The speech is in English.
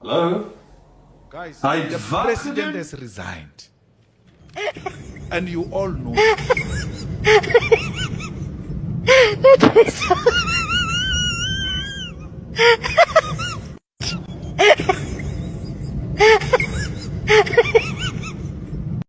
Hello? Guys, I the president has resigned. And you all know. Dit